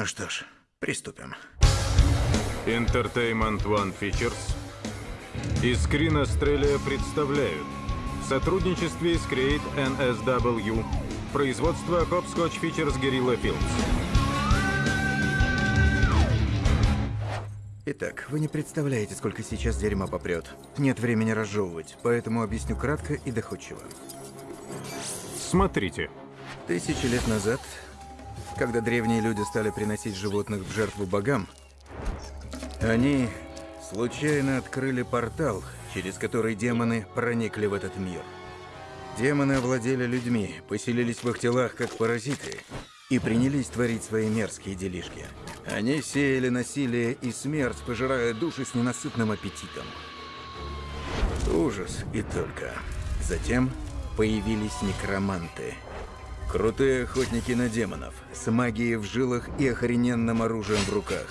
Ну что ж, приступим. Entertainment One Features и Screen Australia представляют в сотрудничестве с Create NSW производство Hopscotch Features Guerrilla Films. Итак, вы не представляете, сколько сейчас дерьма попрет. Нет времени разжевывать, поэтому объясню кратко и доходчиво. Смотрите. Тысячи лет назад, когда древние люди стали приносить животных в жертву богам, они случайно открыли портал, через который демоны проникли в этот мир. Демоны овладели людьми, поселились в их телах как паразиты и принялись творить свои мерзкие делишки. Они сеяли насилие и смерть, пожирая души с ненасытным аппетитом. Ужас и только. Затем появились некроманты. Крутые охотники на демонов, с магией в жилах и охрененным оружием в руках.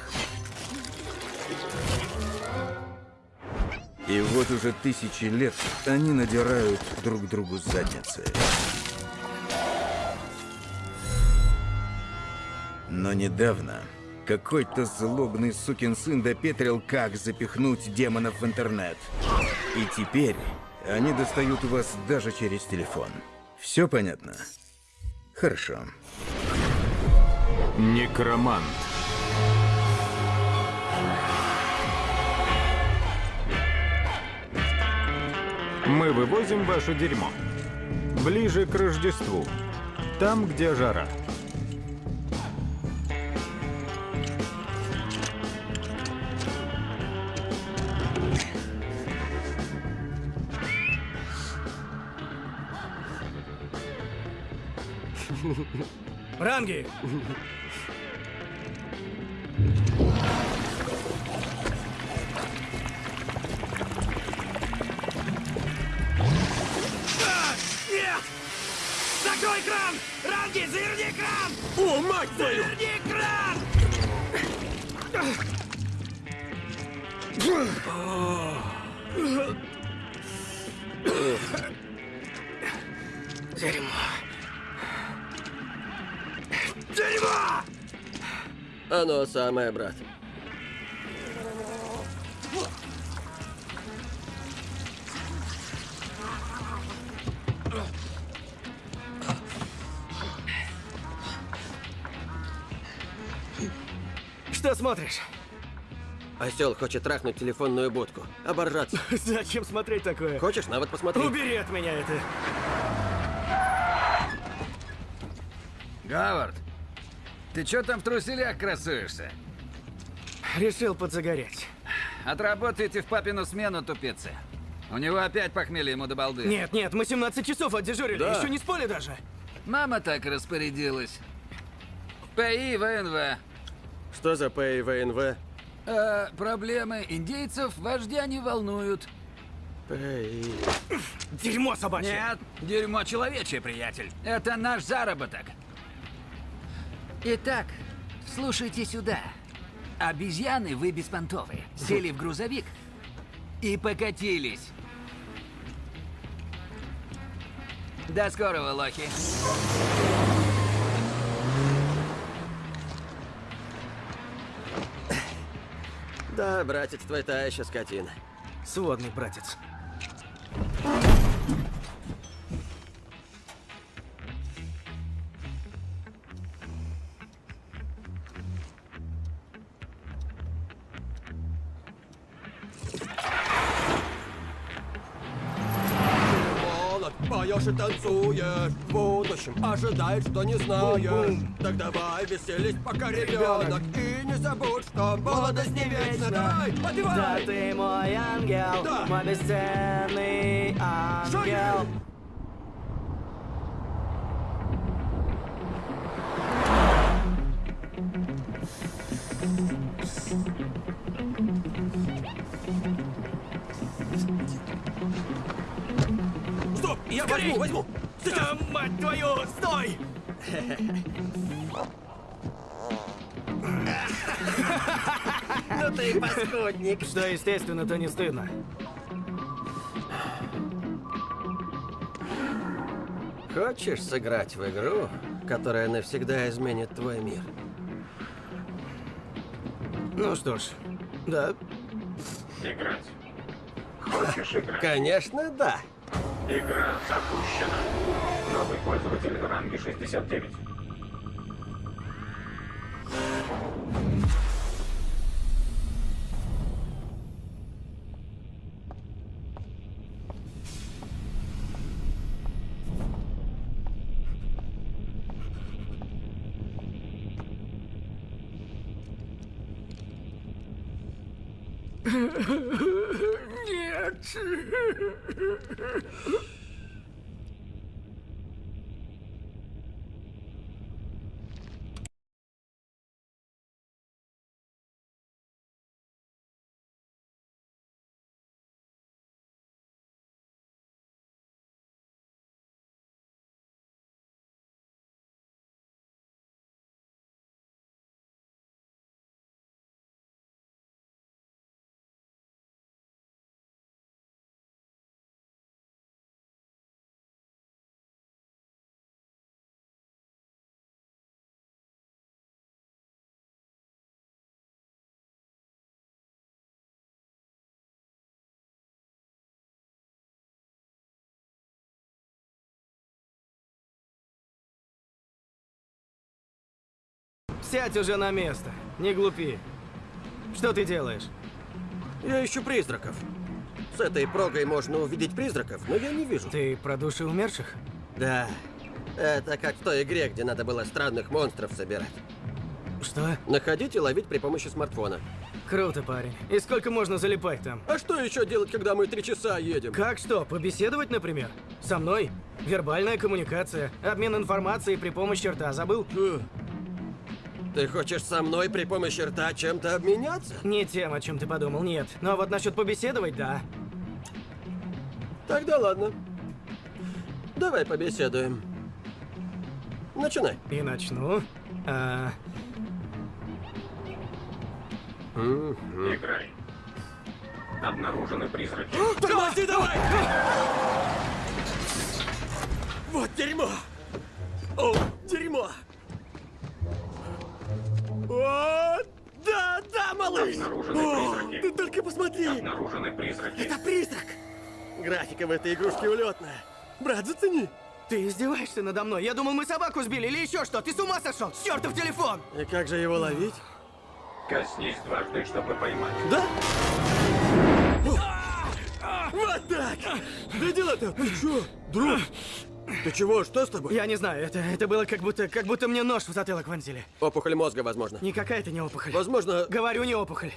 И вот уже тысячи лет они надирают друг другу задницы. Но недавно какой-то злобный сукин сын допетрил, как запихнуть демонов в интернет. И теперь они достают вас даже через телефон. Все понятно? Хорошо. Некромант. Мы вывозим ваше дерьмо. Ближе к Рождеству. Там, где жара. Ранги! Закрой кран! Ранги, заверни кран! О, мать твою! Заверни кран! Дерьмо. Дерьмо! Оно самое, брат. Что смотришь? Осел хочет трахнуть телефонную будку. Оборжаться. Зачем смотреть такое? Хочешь, на вот посмотри. Убери от меня это. Говард, ты чё там в труселях красуешься? Решил подзагореть. Отработайте в папину смену, тупицы. У него опять похмелье ему до балды. Нет, нет, мы 17 часов отдежурили, Да. еще не спали даже. Мама так распорядилась. ПИ ВНВ. Что за ПИВНВ? Э, проблемы индейцев вождя не волнуют. ПИ... Дерьмо собачье. Нет, дерьмо человечье, приятель. Это наш заработок. Итак, слушайте сюда. Обезьяны вы беспонтовые. Сели в грузовик и покатились. До скорого, лохи. Да, братец, твой та еще скотина. Сводный братец. И танцуешь В будущем ожидай, что не знаешь Так давай веселись, пока ребенок И не забудь, что молодость не вечна Давай, Да подпевай! ты мой ангел, Да. мой бесценный ангел. Шагай! Я Скорей! возьму, возьму! Да, мать твою, стой! Ну ты паскудник! Что естественно, то не стыдно. Хочешь сыграть в игру, которая навсегда изменит твой мир? Ну что ж, да. Играть. Хочешь играть? Конечно, да. Игра запущена. Новый пользователь ранги 69. 吃。Сядь уже на место. Не глупи. Что ты делаешь? Я ищу призраков. С этой прогой можно увидеть призраков, но я не вижу. Ты про души умерших? Да. Это как в той игре, где надо было странных монстров собирать. Что? Находить и ловить при помощи смартфона. Круто, парень. И сколько можно залипать там? А что еще делать, когда мы три часа едем? Как что, побеседовать, например? Со мной? Вербальная коммуникация, обмен информацией при помощи рта, забыл? Ты хочешь со мной при помощи рта чем-то обменяться? Не тем, о чем ты подумал, нет. Но вот насчет побеседовать, да. Тогда ладно. Давай побеседуем. Начинай. И начну. А, Играй. Обнаружены призраки. Тормози давай! Вот дерьмо! О, дерьмо! О, да, да, малыш! Обнаружены О, призраки. ты только посмотри! Обнаружены призраки. Это призрак! Графика в этой игрушке улетная. Брат, зацени! ты издеваешься надо мной? Я думал, мы собаку сбили или еще что? Ты с ума сошел? Чертов телефон! И как же его ловить? Коснись дважды, чтобы поймать. Да? Вот так! Да дела-то, ты чё, друг? Ты чего, что с тобой? Я не знаю, это, это было как будто, как будто мне нож в затылок вонзили. Опухоль мозга, возможно. Никакая это не опухоль. Возможно... Говорю, не опухоль.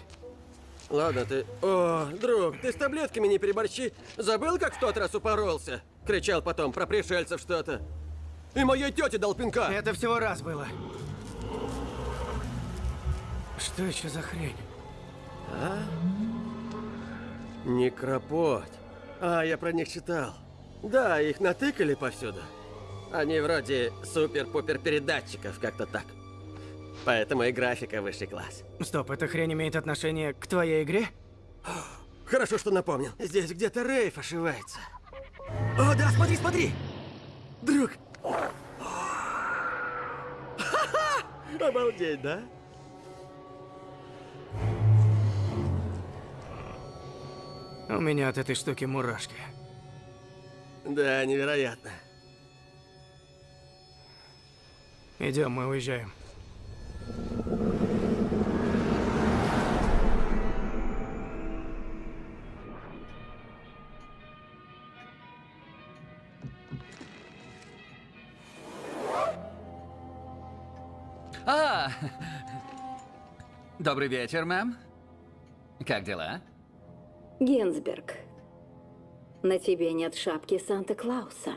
Ладно, ты... О, друг, ты с таблетками не переборщи. Забыл, как в тот раз упоролся? Кричал потом про пришельцев что-то. И моей тете дал пинка. Это всего раз было. Что еще за хрень? Некропот. А, я про них читал. Да, их натыкали повсюду. Они вроде супер-пупер передатчиков, как-то так. Поэтому и графика высший класс. Стоп, эта хрень имеет отношение к твоей игре? Хорошо, что напомнил. Здесь где-то Рейф ошивается. О, да, смотри, смотри! Друг! Обалдеть, да? У меня от этой штуки мурашки. Да, невероятно. Идем, мы уезжаем. А! Добрый вечер, мэм. Как дела? Гинзберг, на тебе нет шапки Санта-Клауса.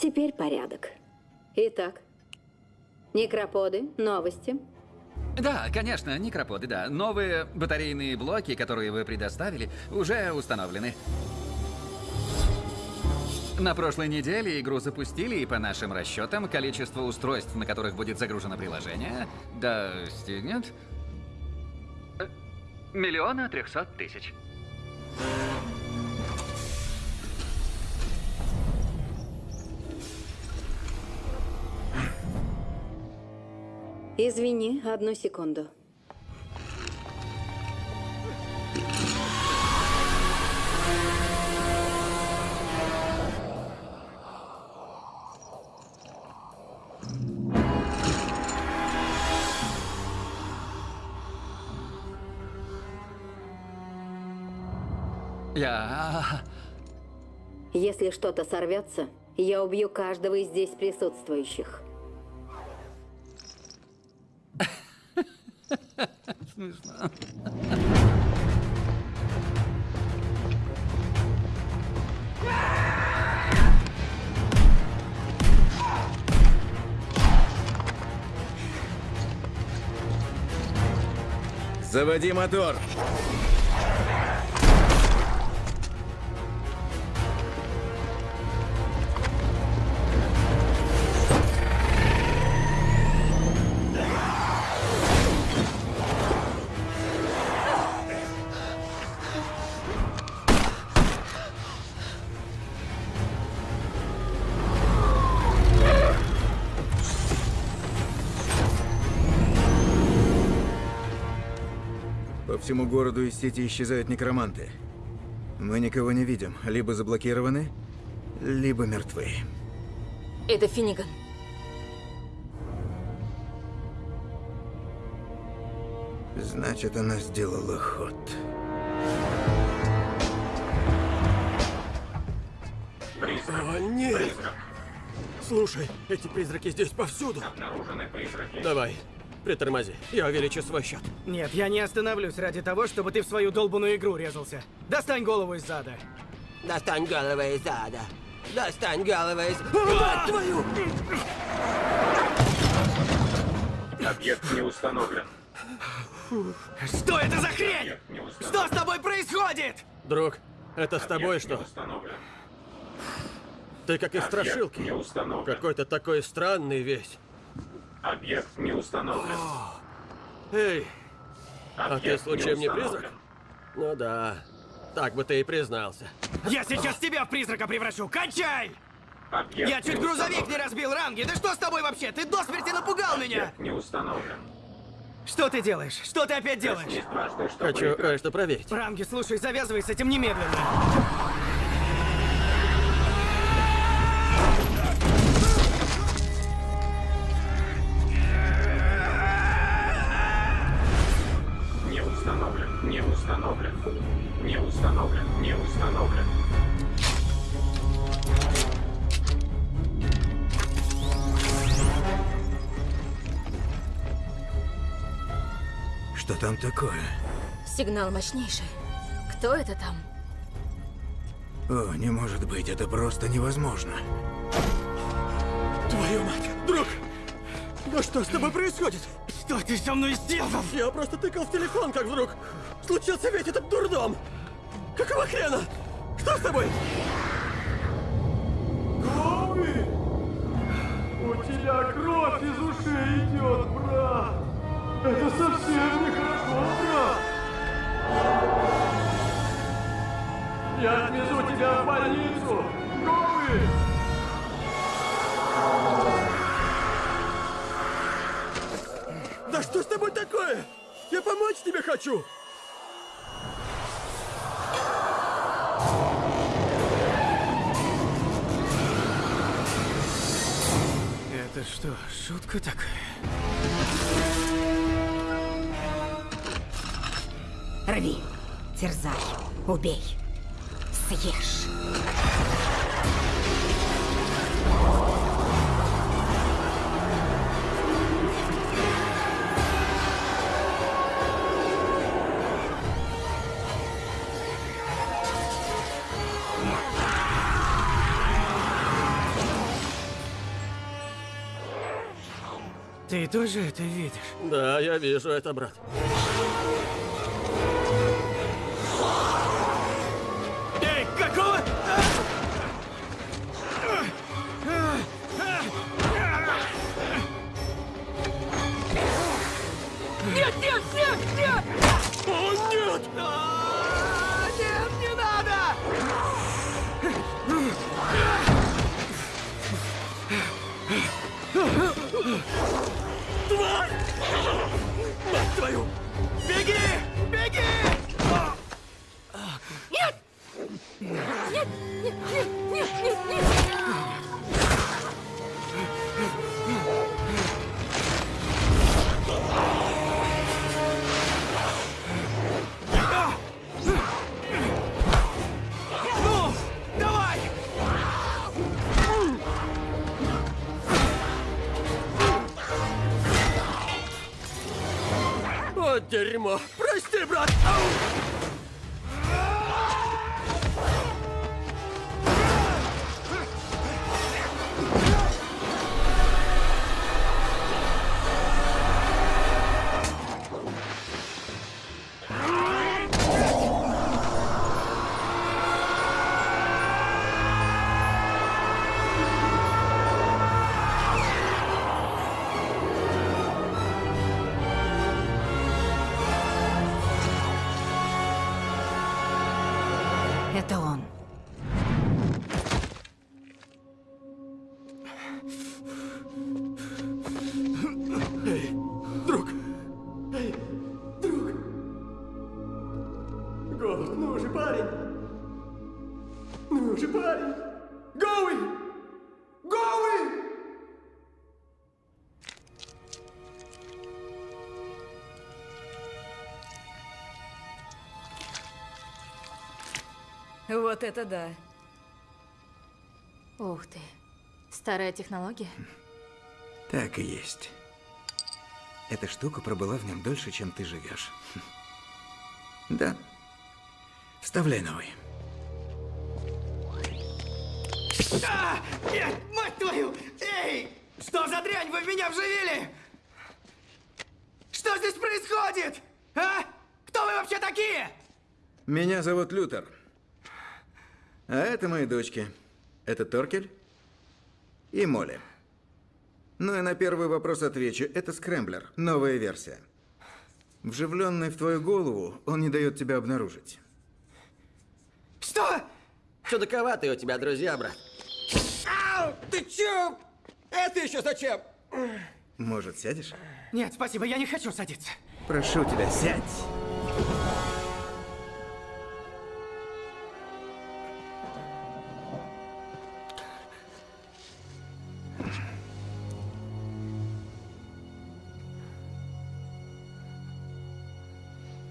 Теперь порядок. Итак, некроподы, новости. Да, конечно, некроподы, да. Новые батарейные блоки, которые вы предоставили, уже установлены. На прошлой неделе игру запустили, и по нашим расчетам, количество устройств, на которых будет загружено приложение, достигнет... Э, миллиона трехсот тысяч. Извини, одну секунду. Я... Если что-то сорвется, я убью каждого из здесь присутствующих. Смешно. Заводи мотор! Всему городу из сети исчезают некроманты. Мы никого не видим. Либо заблокированы, либо мертвы. Это Финниган. Значит, она сделала ход. Призрак. О, нет! Призрак. Слушай, эти призраки здесь повсюду. Обнаружены призраки. Давай, притормози. Я увеличу свой счет. Нет, я не остановлюсь ради того, чтобы ты в свою долбанную игру резался. Достань голову из зада. Достань голову из ада. Достань голову из... Мать твою! Объект не установлен. Что это за хрень? Объект. Что с тобой происходит? Друг, это с тобой Объект что? установлен. Ты как из Объект страшилки. не установлен. Какой-то такой странный весь. Объект не установлен. Эй, а ты случаем не призрак? Ну да. Так бы ты и признался. Я сейчас тебя в призрака превращу. Кончай! Объект Я чуть не грузовик не разбил, Ранги. Да что с тобой вообще? Ты до смерти напугал меня. Объект не установлен. Что ты делаешь? Что ты опять делаешь? Дважды, чтобы Хочу кое-что проверить. Ранги, слушай, завязывай с этим немедленно. Установлен. Не установлен. Не установлен. Что там такое? Сигнал мощнейший. Кто это там? О, не может быть, это просто невозможно. Твою мать! Друг! Да что с тобой происходит? Что ты со мной сделал? Я просто тыкал в телефон, как вдруг случился весь этот дурдом! Какого хрена? Что с тобой? Коби! У тебя кровь из ушей идет, брат! Это совсем нехорошо, брат! Я отвезу тебя в больницу! Коби! Да что с тобой такое? Я помочь тебе хочу! Это что, шутка такая? Рви, терзай, убей, съешь. Тоже это видишь? Да, я вижу это, брат. Вот это да. Ух ты. Старая технология? Так и есть. Эта штука пробыла в нем дольше, чем ты живешь. Да. Вставляй новый. А! Нет, мать твою! Эй! Что за дрянь вы в меня вживили? Что здесь происходит? А? Кто вы вообще такие? Меня зовут Лютер. А это мои дочки. Это Торкель и Молли. Ну и на первый вопрос отвечу. Это скрэмблер, новая версия. Вживленный в твою голову, он не дает тебя обнаружить. Что? Чудаковатые у тебя друзья, брат. Ау! Ты чё? Это еще зачем? Может, сядешь? Нет, спасибо, я не хочу садиться. Прошу тебя, сядь.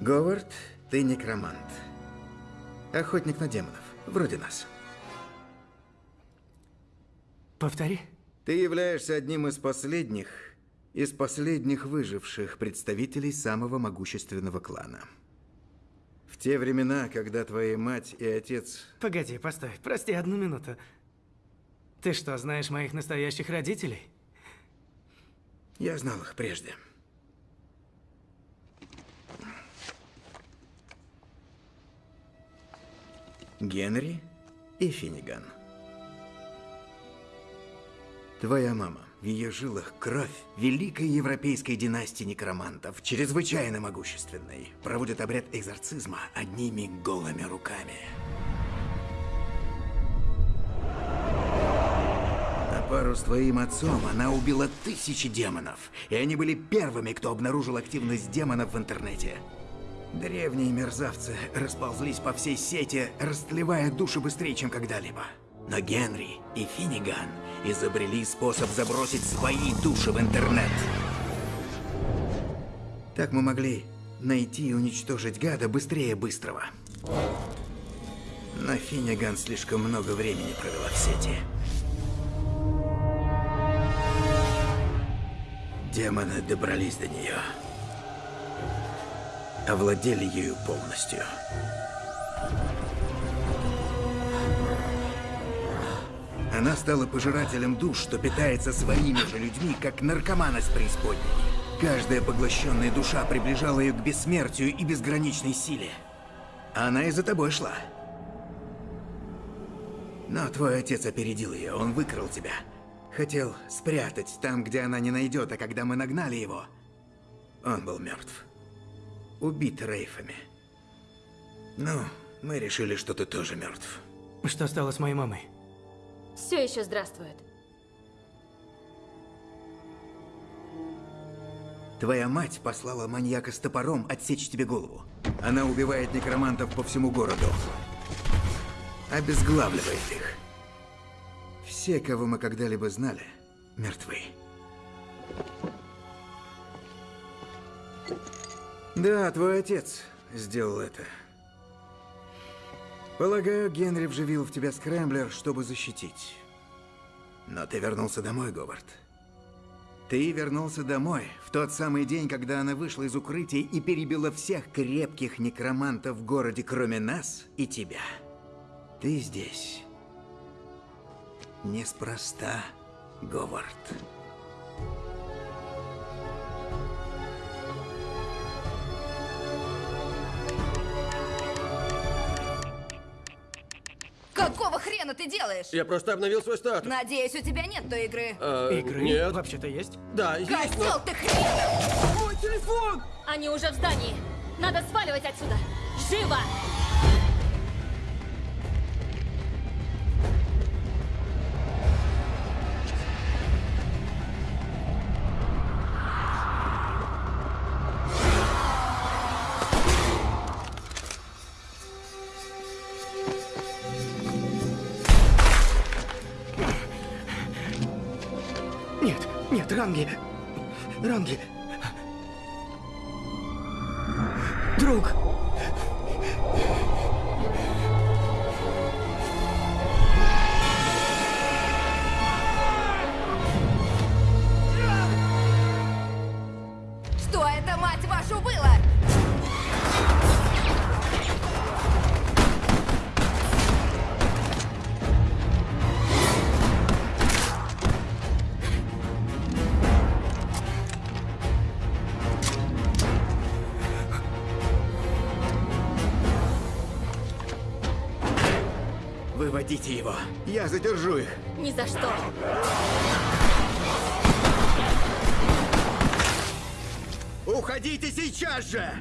Говард, ты некромант. Охотник на демонов, вроде нас. Повтори. Ты являешься одним из последних, из последних выживших представителей самого могущественного клана. В те времена, когда твоя мать и отец... Погоди, постой, прости одну минуту. Ты что, знаешь моих настоящих родителей? Я знал их прежде. Генри и Финниган. Твоя мама. В ее жилах кровь великой европейской династии некромантов, чрезвычайно могущественной, проводит обряд экзорцизма одними голыми руками. На пару с твоим отцом она убила тысячи демонов, и они были первыми, кто обнаружил активность демонов в интернете. Древние мерзавцы расползлись по всей сети, растлевая души быстрее, чем когда-либо. Но Генри и Финниган изобрели способ забросить свои души в интернет. Так мы могли найти и уничтожить гада быстрее быстрого. Но Финниган слишком много времени провела в сети. Демоны добрались до нее. Овладели ею полностью. Она стала пожирателем душ, что питается своими же людьми, как наркоман из преисподней. Каждая поглощенная душа приближала ее к бессмертию и безграничной силе. Она и за тобой шла. Но твой отец опередил ее, он выкрал тебя. Хотел спрятать там, где она не найдет, а когда мы нагнали его, он был мертв. Убит рейфами. Ну, мы решили, что ты тоже мертв. Что стало с моей мамой? Все еще здравствует. Твоя мать послала маньяка с топором отсечь тебе голову. Она убивает некромантов по всему городу. Обезглавливает их. Все, кого мы когда-либо знали, мертвы. Да, твой отец сделал это. Полагаю, Генри вживил в тебя скрэмблер, чтобы защитить. Но ты вернулся домой, Говард. Ты вернулся домой в тот самый день, когда она вышла из укрытия и перебила всех крепких некромантов в городе, кроме нас и тебя. Ты здесь. Неспроста, Говард. Какого хрена ты делаешь? Я просто обновил свой статус. Надеюсь, у тебя нет той игры. А, Игры Нет. вообще-то есть. Да, есть, Козел но... ты хренов! Мой телефон! Они уже в здании. Надо сваливать отсюда. Живо! Задержу их. Ни за что. Уходите сейчас же!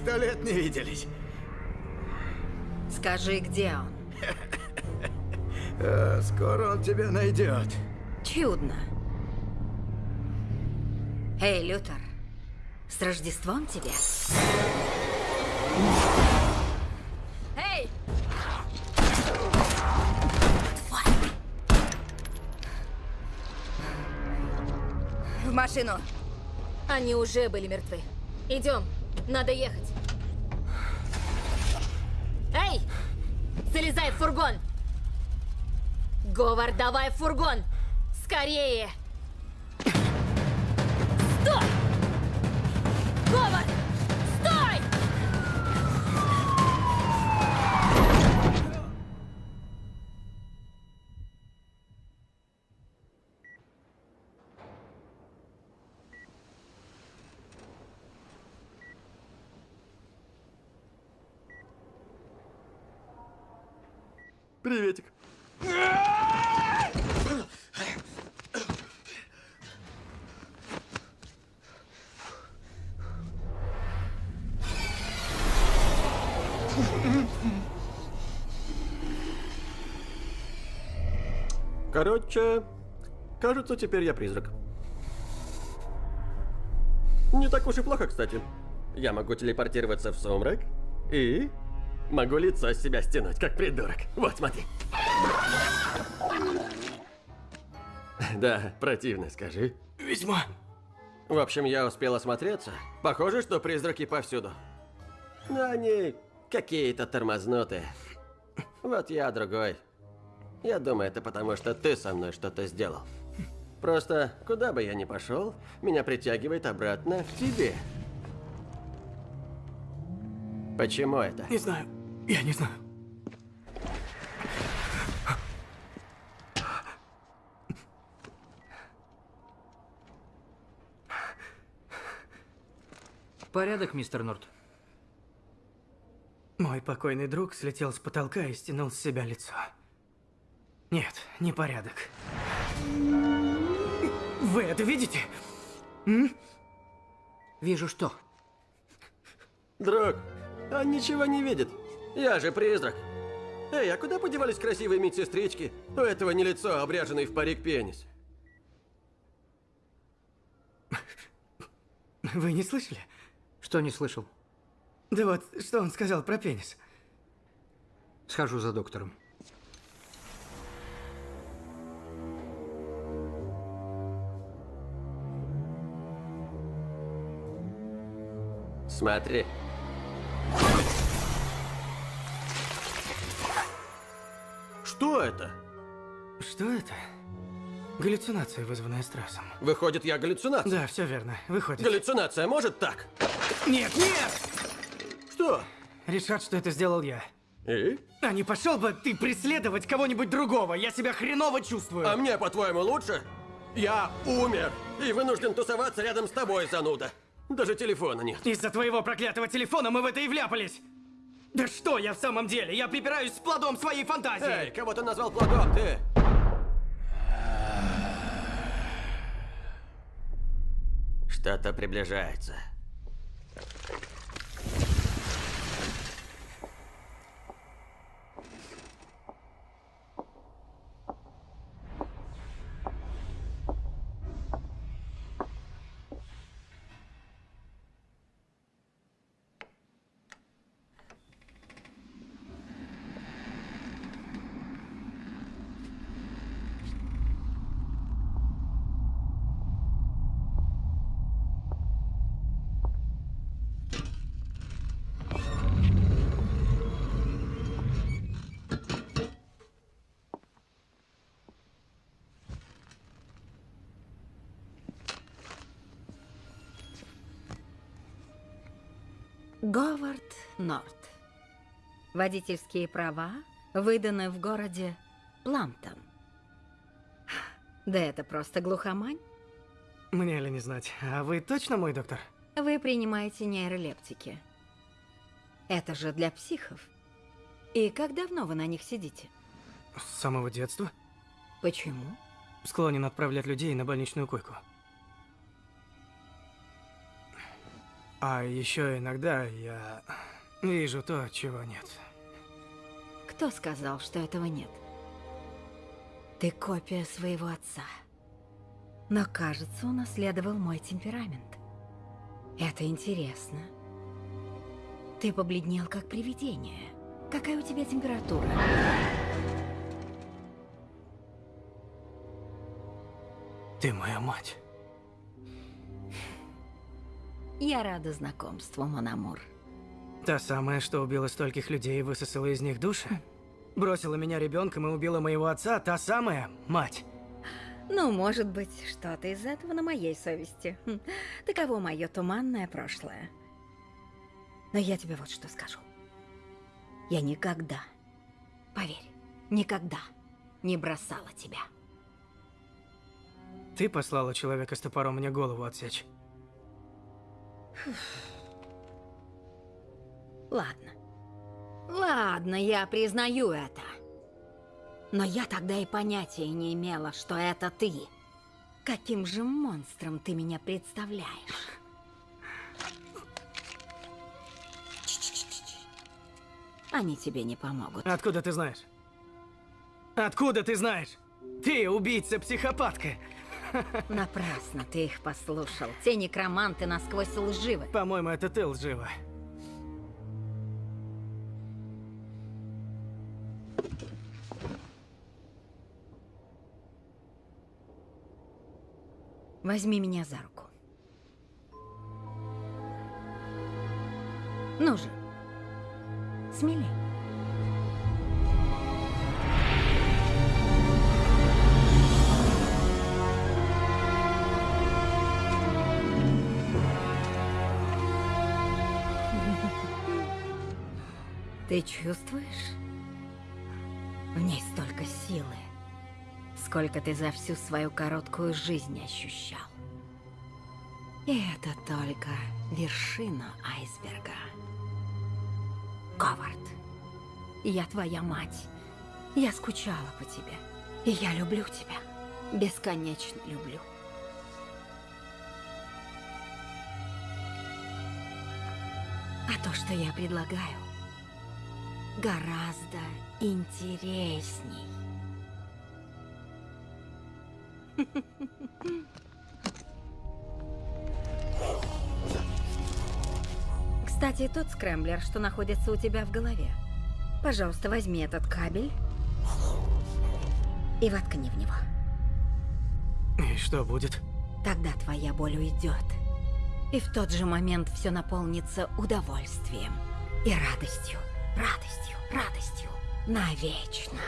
Сто лет не виделись. Скажи, где он? Э, скоро он тебя найдет. Чудно. Эй, Лютер, с Рождеством тебя. Эй! В машину. Они уже были мертвы. Идем, надо ехать. Эй! Залезай в фургон! Говард, давай в фургон! Скорее! Приветик. Короче, кажется, теперь я призрак. Не так уж и плохо, кстати. Я могу телепортироваться в сумрак и могу лицо с себя стянуть, как придурок. Вот, смотри. Да, противно, скажи. Весьма. В общем, я успел осмотреться. Похоже, что призраки повсюду. Но они какие-то тормознутые. Вот я другой. Я думаю, это потому, что ты со мной что-то сделал. Просто, куда бы я ни пошел, меня притягивает обратно к тебе. Почему это? Не знаю. Я не знаю. Порядок, мистер Норт. Мой покойный друг слетел с потолка и стянул с себя лицо. Нет, непорядок. Вы это видите? М? Вижу что. Друг, он ничего не видит. Я же призрак. Эй, а куда подевались красивые медсестрички? У этого не лицо, а обряженный в парик пенис. Вы не слышали? Что не слышал? Да вот, что он сказал про пенис? Схожу за доктором. Смотри. Что это? Что это? Галлюцинация, вызванная стрессом. Выходит, я галлюцинация? Да, все верно. Выходит. Галлюцинация может так? Нет, нет! Что? Решат, что это сделал я. И? А не пошел бы ты преследовать кого-нибудь другого? Я себя хреново чувствую. А мне, по-твоему, лучше? Я умер и вынужден тусоваться рядом с тобой, зануда. Даже телефона нет. Из-за твоего проклятого телефона мы в это и вляпались. Да что я в самом деле? Я припираюсь с плодом своей фантазии. Эй, кого ты назвал плодом, ты? Что-то приближается. Говард Норт. Водительские права выданы в городе Пламптон. Да это просто глухомань. Мне ли не знать. А вы точно мой доктор? Вы принимаете нейролептики. Это же для психов. И как давно вы на них сидите? С самого детства. Почему? Склонен отправлять людей на больничную койку. А еще иногда я вижу то, чего нет. Кто сказал, что этого нет? Ты копия своего отца. Но, кажется, унаследовал мой темперамент. Это интересно. Ты побледнел, как привидение. Какая у тебя температура? Ты моя мать. Я рада знакомству, Мономур. Та самая, что убила стольких людей и высосала из них души? Бросила меня ребенком и убила моего отца, та самая мать. Ну, может быть, что-то из этого на моей совести. Хм, Таково мое туманное прошлое. Но я тебе вот что скажу. Я никогда, поверь, никогда не бросала тебя. Ты послала человека с топором мне голову отсечь. Ладно. Ладно, я признаю это. Но я тогда и понятия не имела, что это ты. Каким же монстром ты меня представляешь? Они тебе не помогут. Откуда ты знаешь? Откуда ты знаешь? Ты убийца-психопатка. Напрасно ты их послушал. Те некроманты насквозь лживы. По-моему, это ты лжива. Возьми меня за руку. Ну же, смелей. Ты чувствуешь? В ней столько силы, сколько ты за всю свою короткую жизнь ощущал. И это только вершина айсберга. Говард. Я твоя мать. Я скучала по тебе. И я люблю тебя. Бесконечно люблю. А то, что я предлагаю, гораздо интересней. Кстати, тот скрэмблер, что находится у тебя в голове. Пожалуйста, возьми этот кабель и воткни в него. И что будет? Тогда твоя боль уйдет. И в тот же момент все наполнится удовольствием и радостью, радостью, радостью. Навечно.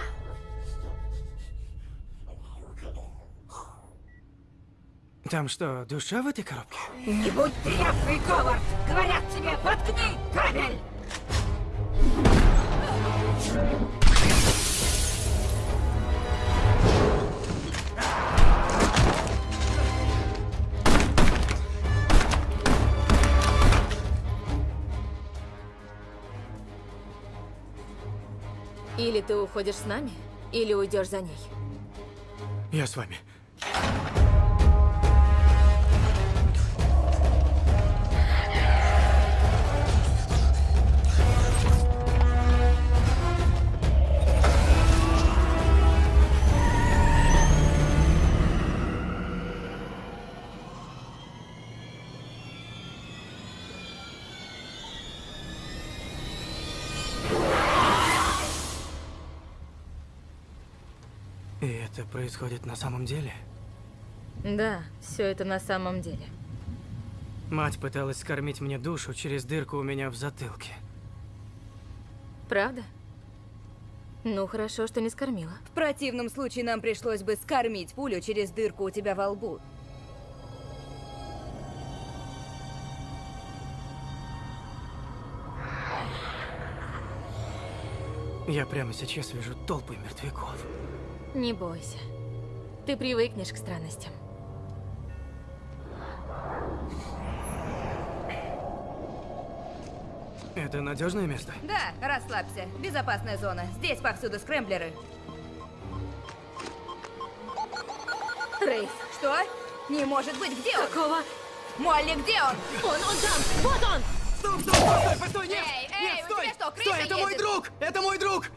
Там что, душа в этой коробке? Не будь тряпкой, Говард! Говорят тебе, воткни кабель! Или ты уходишь с нами, или уйдешь за ней. Я с вами. Происходит на самом деле? Да, все это на самом деле. Мать пыталась скормить мне душу через дырку у меня в затылке. Правда? Ну, хорошо, что не скормила. В противном случае нам пришлось бы скормить пулю через дырку у тебя во лбу. Я прямо сейчас вижу толпы мертвяков. Не бойся. Ты привыкнешь к странностям. Это надежное место? Да, расслабься. Безопасная зона. Здесь повсюду скрэмблеры. Рейс. Что? Не может быть, где он? Какого? Молли, где он? Он, он там! Вот он! Стоп, стоп, стоп, стой, постой, нет! Эй, нет, эй, стой! что, стой, это мой едет? друг! Это мой друг!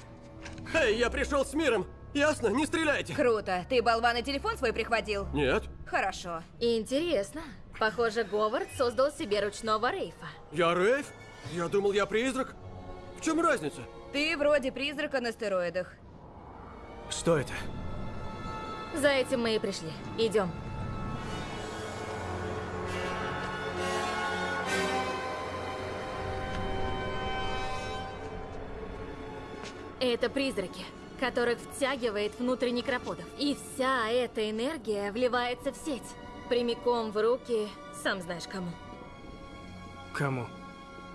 Эй, я пришел с миром! Ясно? Не стреляйте! Круто. Ты болван и телефон свой прихватил? Нет. Хорошо. Интересно. Похоже, Говард создал себе ручного рейфа. Я Рейв? Я думал, я призрак. В чем разница? Ты вроде призрака на стероидах. Что это? За этим мы и пришли. Идем. Это призраки, которых втягивает внутрь некроподов. И вся эта энергия вливается в сеть. Прямиком в руки, сам знаешь кому. Кому?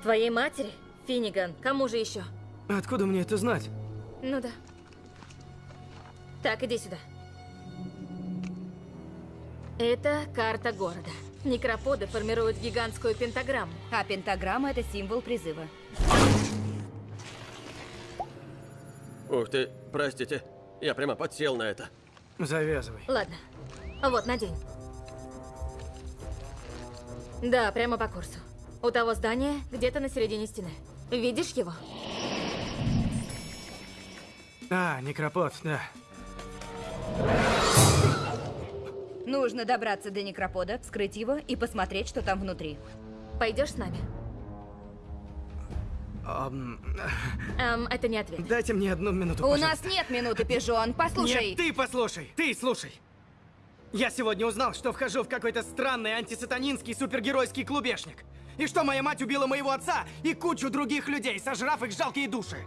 Твоей матери? Финниган. Кому же еще? Откуда мне это знать? Ну да. Так, иди сюда. Это карта города. Некроподы формируют гигантскую пентаграмму. А пентаграмма — это символ призыва. Ух ты, простите. Я прямо подсел на это. Завязывай. Ладно. Вот, надень. Да, прямо по курсу. У того здания где-то на середине стены. Видишь его? А, некропод, да. Нужно добраться до некропода, вскрыть его и посмотреть, что там внутри. Пойдешь с нами? Эм, это не ответ. дайте мне одну минуту, У пожалуйста. нас нет минуты, пижон. Послушай. Нет, ты послушай, ты слушай. Я сегодня узнал, что вхожу в какой-то странный антисатанинский супергеройский клубешник. И что моя мать убила моего отца и кучу других людей, сожрав их жалкие души.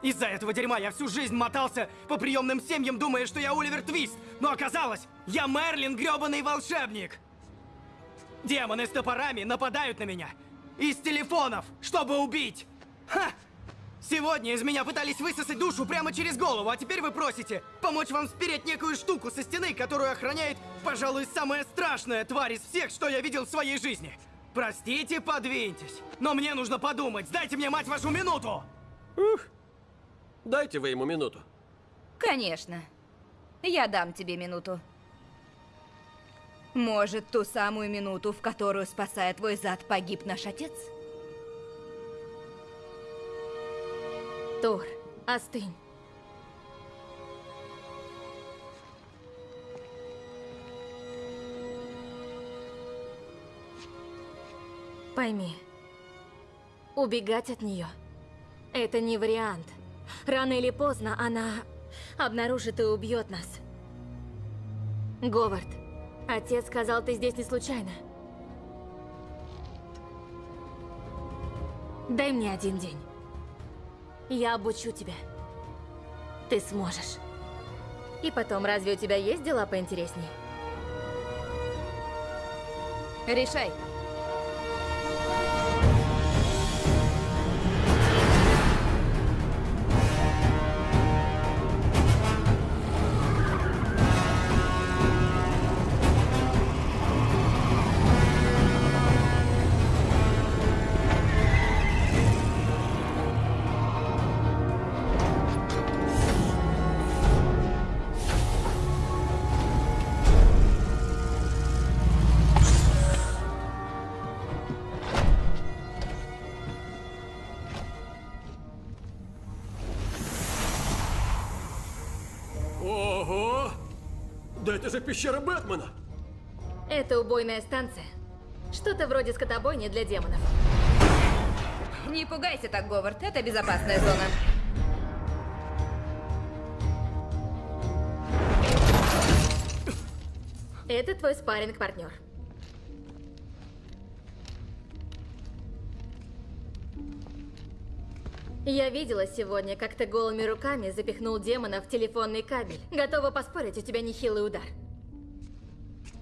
Из-за этого дерьма я всю жизнь мотался по приемным семьям, думая, что я Оливер Твист. Но оказалось, я Мерлин, грёбаный волшебник. Демоны с топорами нападают на меня. Из телефонов, чтобы убить. Ха! Сегодня из меня пытались высосать душу прямо через голову, а теперь вы просите помочь вам спереть некую штуку со стены, которую охраняет, пожалуй, самая страшная тварь из всех, что я видел в своей жизни. Простите, подвиньтесь. Но мне нужно подумать. Дайте мне, мать вашу, минуту! Дайте вы ему минуту. Конечно. Я дам тебе минуту. Может, ту самую минуту, в которую, спасая твой зад, погиб наш отец? Тор, остынь. Пойми, убегать от нее – это не вариант. Рано или поздно она обнаружит и убьет нас. Говард, отец сказал, ты здесь не случайно. Дай мне один день. Я обучу тебя. Ты сможешь. И потом, разве у тебя есть дела поинтереснее? Решай. Же пещера Бэтмена! Это убойная станция. Что-то вроде скотобойни для демонов. Не пугайся так, Говард. Это безопасная зона. Это твой спарринг партнер Я видела сегодня, как ты голыми руками запихнул демона в телефонный кабель. Готова поспорить, у тебя нехилый удар.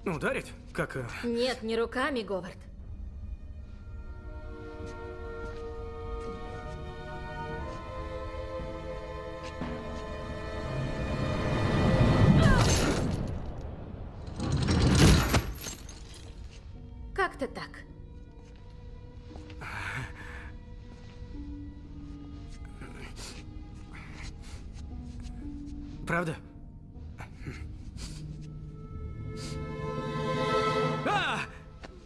Ударить? Как... э, Нет, не руками, Говард. Как-то так. Правда?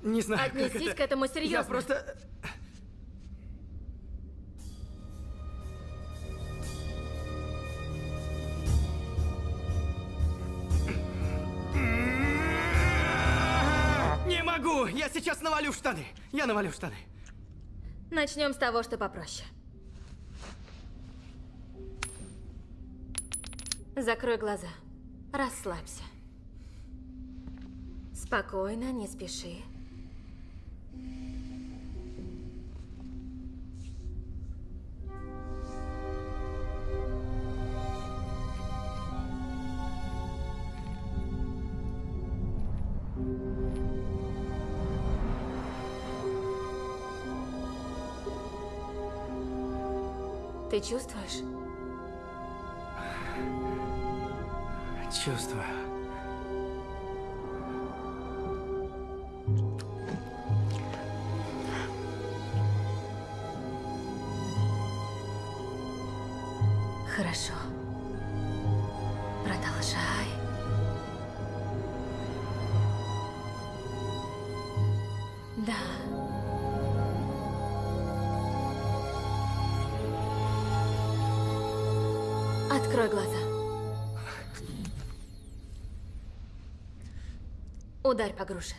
Не знаю, Отнесись это. к этому Я серьезно. просто... Не могу! Я сейчас навалю в штаны! Я навалю в штаны. Начнем с того, что попроще. Закрой глаза. Расслабься. Спокойно, не спеши. Ты чувствуешь? Чувствую. Ударь по груше.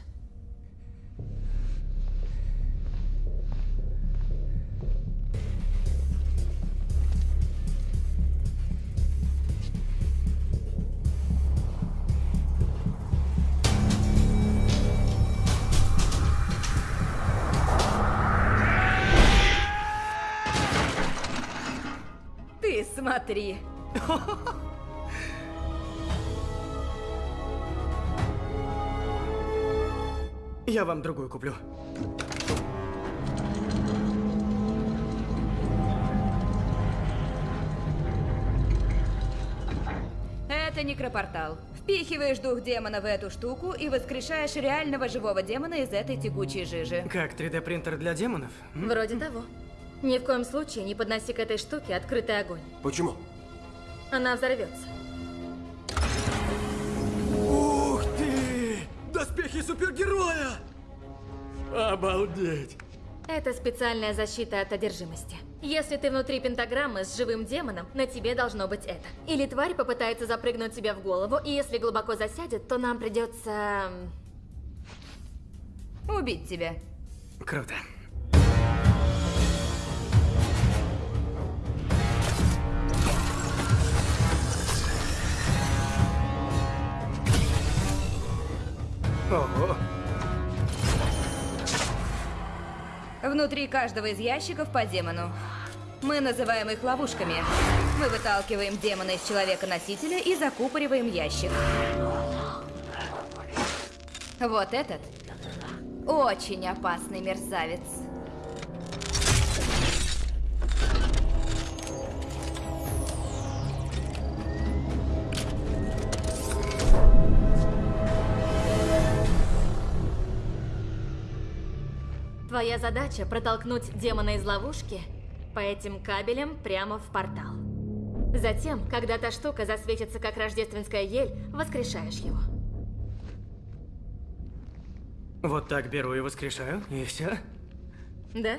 Ты смотри. Я вам другую куплю. Это некропортал. Впихиваешь дух демона в эту штуку и воскрешаешь реального живого демона из этой текучей жижи. Как 3D-принтер для демонов? Вроде того. Ни в коем случае не подноси к этой штуке открытый огонь. Почему? Она взорвется. Доспехи супергероя! Обалдеть! Это специальная защита от одержимости. Если ты внутри пентаграммы с живым демоном, на тебе должно быть это. Или тварь попытается запрыгнуть тебе в голову, и если глубоко засядет, то нам придется... Убить тебя. Круто. Внутри каждого из ящиков по демону. Мы называем их ловушками. Мы выталкиваем демона из человека-носителя и закупориваем ящик. Вот этот очень опасный мерзавец. Твоя задача протолкнуть демона из ловушки по этим кабелям прямо в портал. Затем, когда та штука засветится как рождественская ель, воскрешаешь его. Вот так беру и воскрешаю, и все. Да?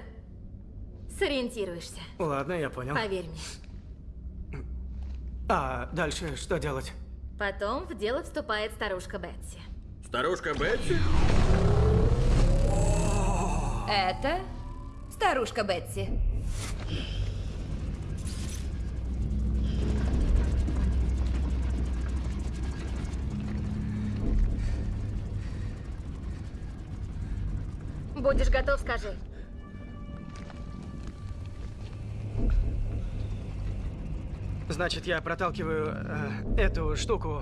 Сориентируешься. Ладно, я понял. Поверь мне. А дальше что делать? Потом в дело вступает старушка Бетси. Старушка Бетси? Это старушка Бетси. Будешь готов, скажи. Значит, я проталкиваю э, эту штуку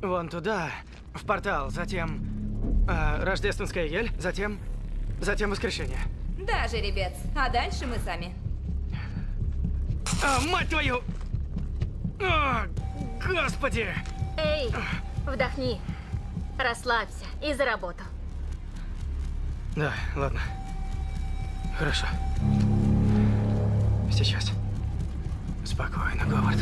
вон туда, в портал, затем э, рождественская ель, затем, затем воскрешение. Да, жеребец. А дальше мы сами. А, мать твою! О, господи! Эй, вдохни. Расслабься и за работу. Да, ладно. Хорошо. Сейчас. Спокойно, Говард.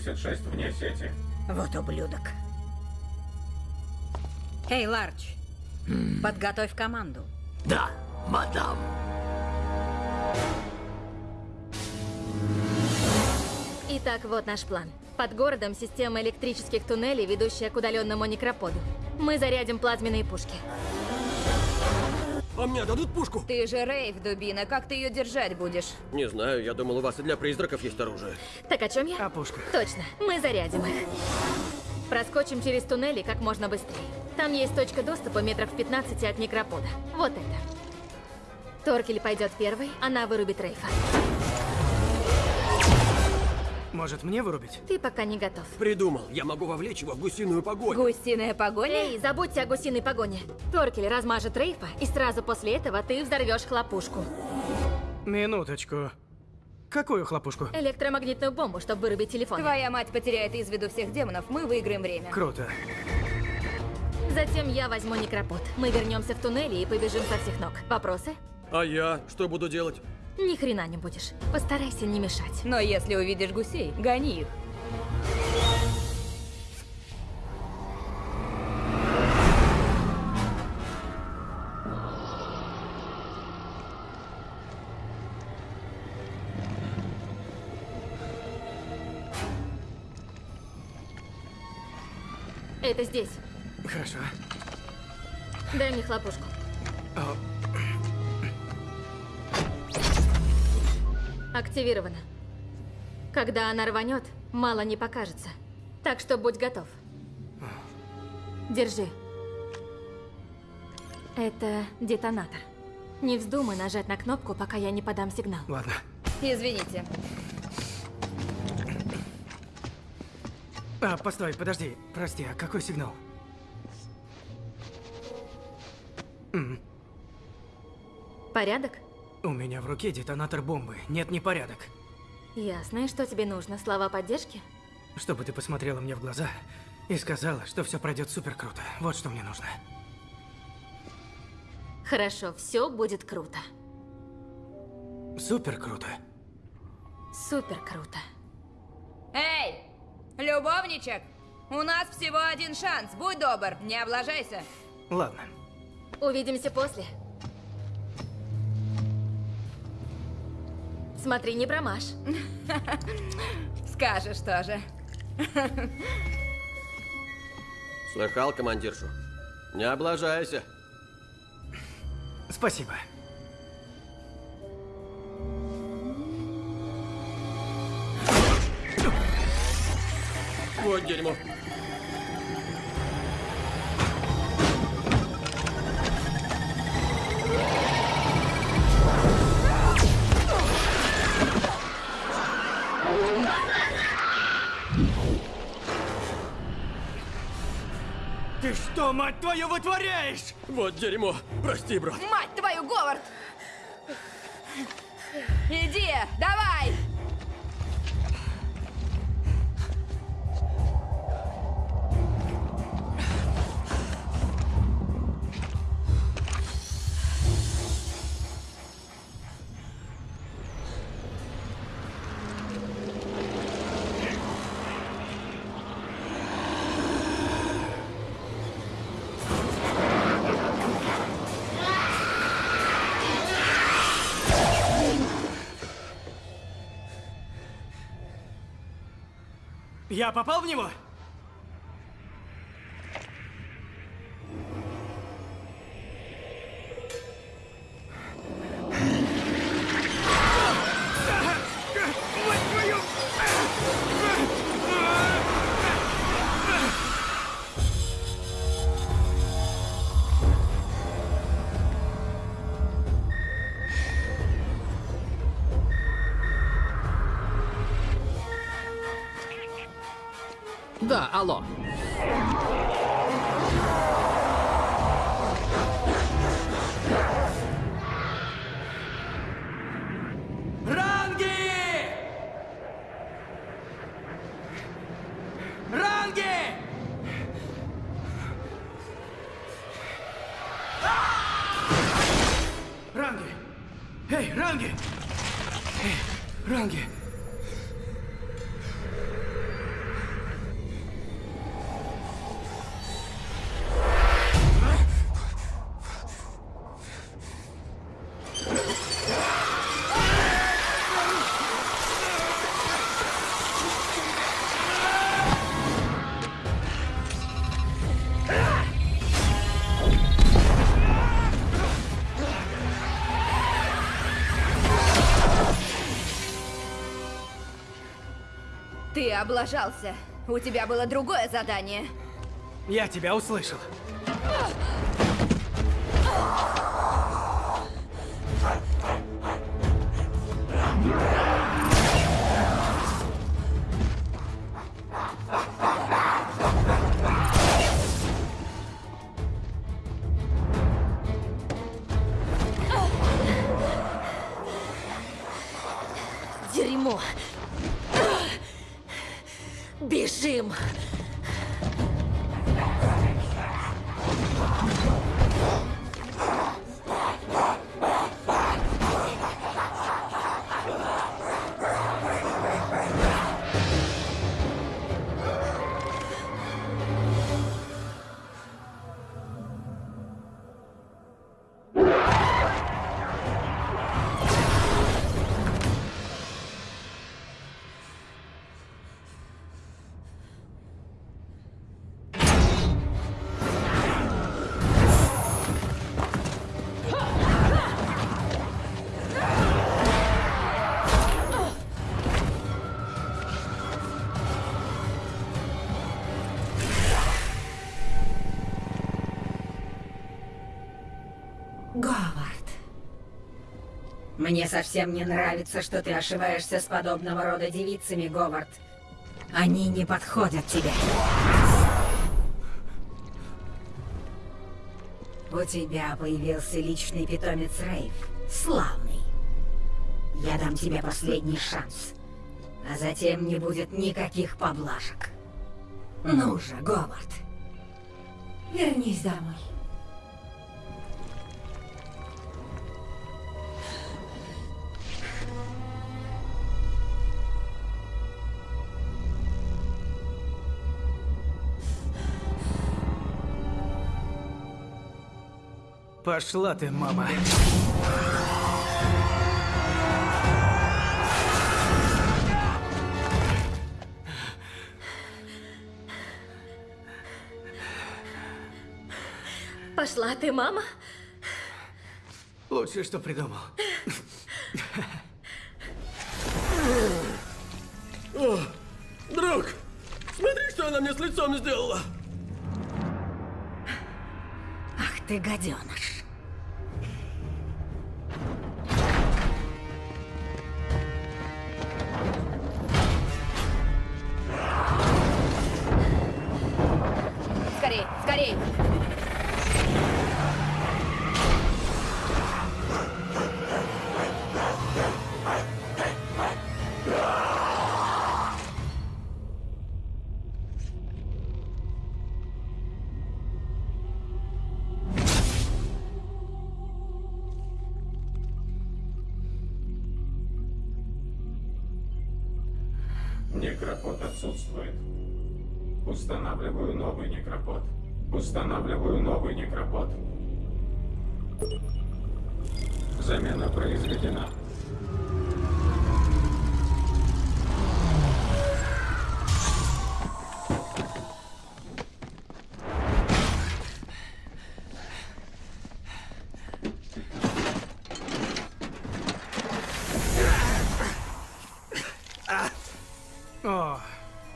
786 вне сети. Вот ублюдок. Эй, Ларч, подготовь команду. Да, мадам. Итак, вот наш план. Под городом система электрических туннелей, ведущая к удаленному некроподу. Мы зарядим плазменные пушки. А мне дадут пушку? Ты же Рейв, дубина. Как ты ее держать будешь? Не знаю, я думал, у вас и для призраков есть оружие. Так о чем я? О пушках. Точно, мы зарядим их. Проскочим через туннели как можно быстрее. Там есть точка доступа метров в 15 от некропода. Вот это. Торкель пойдет первый, она вырубит Рейфа. Может, мне вырубить? Ты пока не готов. Придумал, я могу вовлечь его в гусиную погоню. Гусиная погоня? Эй, забудьте о гусиной погоне. Торкель размажет Рейфа, и сразу после этого ты взорвешь хлопушку. Минуточку. Какую хлопушку? Электромагнитную бомбу, чтобы вырубить телефон. Твоя мать потеряет из виду всех демонов, мы выиграем время. Круто. Затем я возьму некропод. Мы вернемся в туннели и побежим со всех ног. Вопросы? А я что буду делать? Ни хрена не будешь. Постарайся не мешать. Но если увидишь гусей, гони их. Это здесь. Хорошо. Дай мне хлопушку. О, Активирована. Когда она рванет, мало не покажется. Так что будь готов. Держи. Это детонатор. Не вздумай нажать на кнопку, пока я не подам сигнал. Ладно. Извините. А, постой, подожди. Прости, а какой сигнал? Порядок? У меня в руке детонатор бомбы. Нет непорядок. Ясно. И что тебе нужно? Слова поддержки? Чтобы ты посмотрела мне в глаза и сказала, что все пройдет супер круто. Вот что мне нужно. Хорошо, все будет круто. Супер круто. Супер круто. Эй, любовничек! У нас всего один шанс. Будь добр, не облажайся. Ладно. Увидимся после. Смотри, не промажь. Скажешь тоже. Слыхал, командиршу? Не облажайся. Спасибо. Вот дерьмо. Ты что, мать твою, вытворяешь? Вот дерьмо. Прости, брат. Мать твою, Говард! Иди, давай! Я попал в него? Эй, Ранги! Эй, Ранги! Облажался. У тебя было другое задание. Я тебя услышал. Дерьмо. Мне совсем не нравится, что ты ошиваешься с подобного рода девицами, Говард. Они не подходят тебе. У тебя появился личный питомец Рейв. Славный. Я дам тебе последний шанс. А затем не будет никаких поблажек. Ну же, Говард. Вернись домой. Пошла ты, мама. Пошла ты, мама? Лучшее, что придумал. О, друг, смотри, что она мне с лицом сделала. Ах ты гаденыш.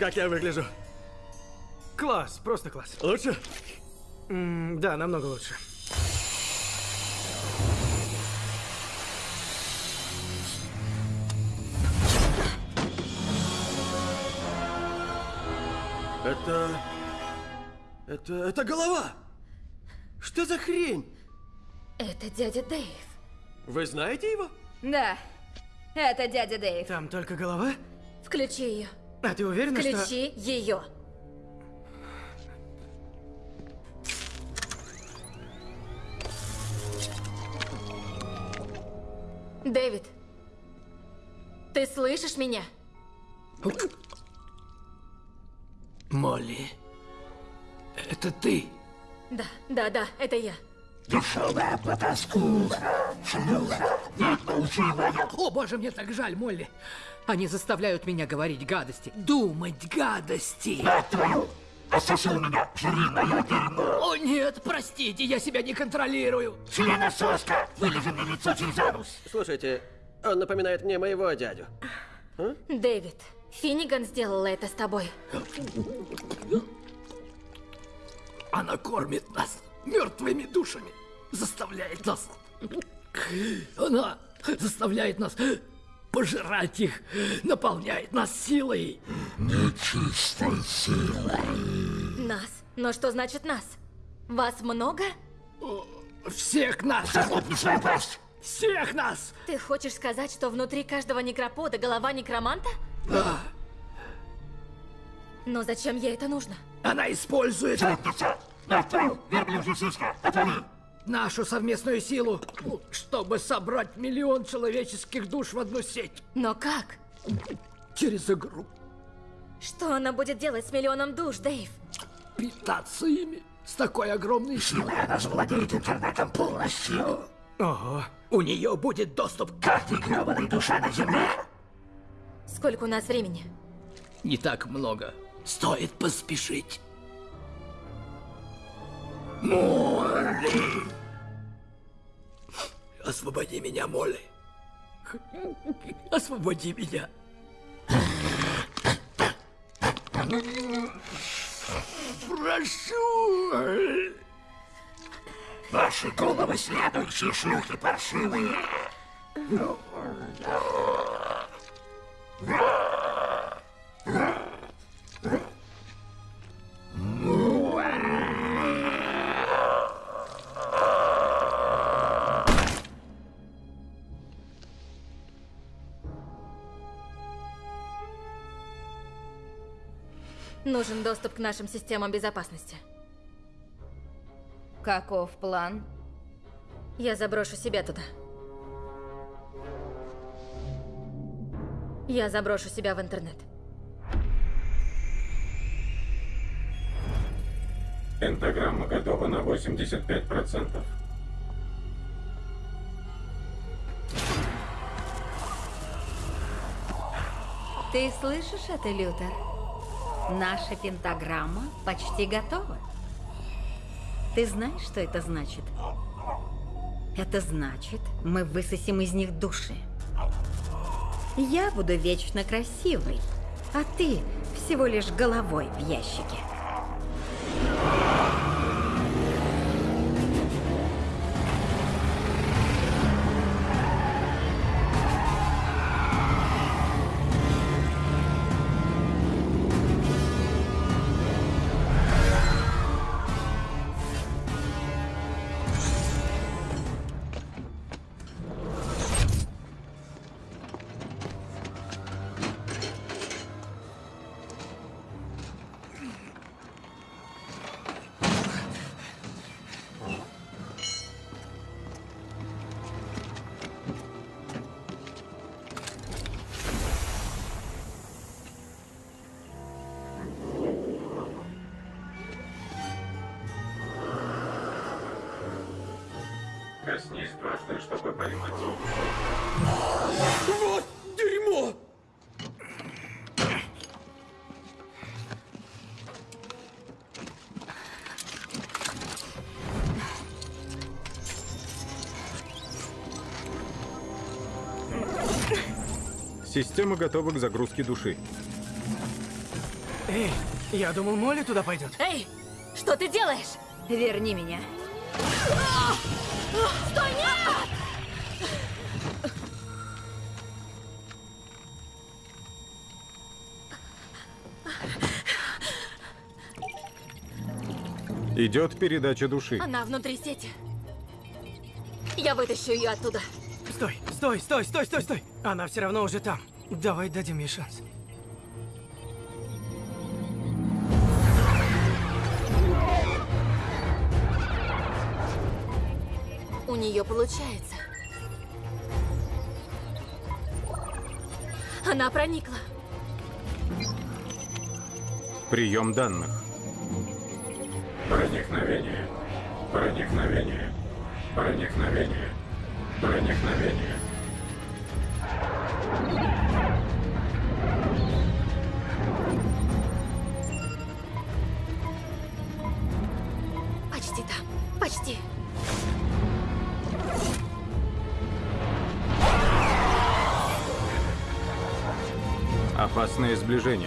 Как я выгляжу? класс, просто класс. Лучше? М, да, намного лучше. Это... Это... Это голова! Что за хрень? Это дядя Дэйв. Вы знаете его? Да, это дядя Дэйв. Там только голова? Включи ее. А ты уверена, что... Включи ее. Дэвид, ты слышишь меня? Молли, это ты? Да, да, да, это я. О, боже, мне так жаль, Молли. Они заставляют меня говорить гадости. Думать гадости. Осушил меня, жри мое дерьмо. О, нет, простите, я себя не контролирую. Членососка, вылези мне лицо через анус. Слушайте, он напоминает мне моего дядю. Дэвид, Финниган сделала это с тобой. Она кормит нас мертвыми душами. Заставляет нас... Она заставляет нас пожирать их, наполняет нас силой. Нечистой силой. Нас? Но что значит нас? Вас много? Всех нас! Захлопни пасть. Всех нас! Ты хочешь сказать, что внутри каждого некропода голова некроманта? Да, Но зачем ей это нужно? она использует верблюжья сиська. Отвали. Нашу совместную силу, чтобы собрать миллион человеческих душ в одну сеть. Но как? Через игру. Что она будет делать с миллионом душ, Дэйв? Питаться ими с такой огромной силой. Она завладеет интернетом полностью. Ого. У нее будет доступ к... Каждой гребаной душа на земле. Сколько у нас времени? Не так много. Стоит поспешить. Освободи меня, Молли. Освободи меня. Прошу. Ваши головы следующие шлюхи паршивые. Нужен доступ к нашим системам безопасности. Каков план? Я заброшу себя туда. Я заброшу себя в интернет. Пентаграмма готова на 85%. Ты слышишь это, Лютер? Наша пентаграмма почти готова. Ты знаешь, что это значит? Это значит, мы высосим из них души. Я буду вечно красивой, а ты всего лишь головой в ящике. Система готова к загрузке души. Эй, я думал, Молли туда пойдет. Эй, что ты делаешь? Верни меня. Стой, нет! Идет передача души. Она внутри сети. Я вытащу ее оттуда. Стой, стой, стой, стой, стой. Она все равно уже там. Давай дадим ей шанс. У нее получается. Она проникла. Прием данных. Проникновение. Проникновение. Проникновение. Проникновение. Опасное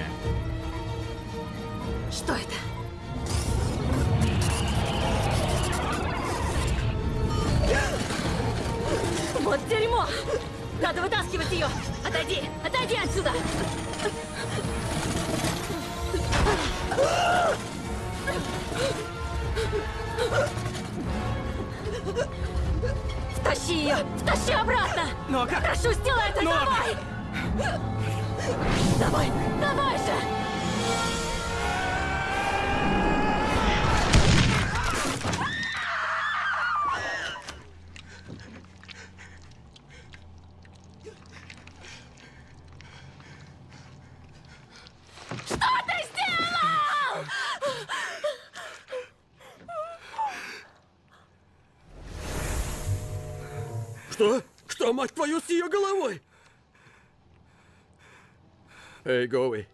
Эй, Гоуи.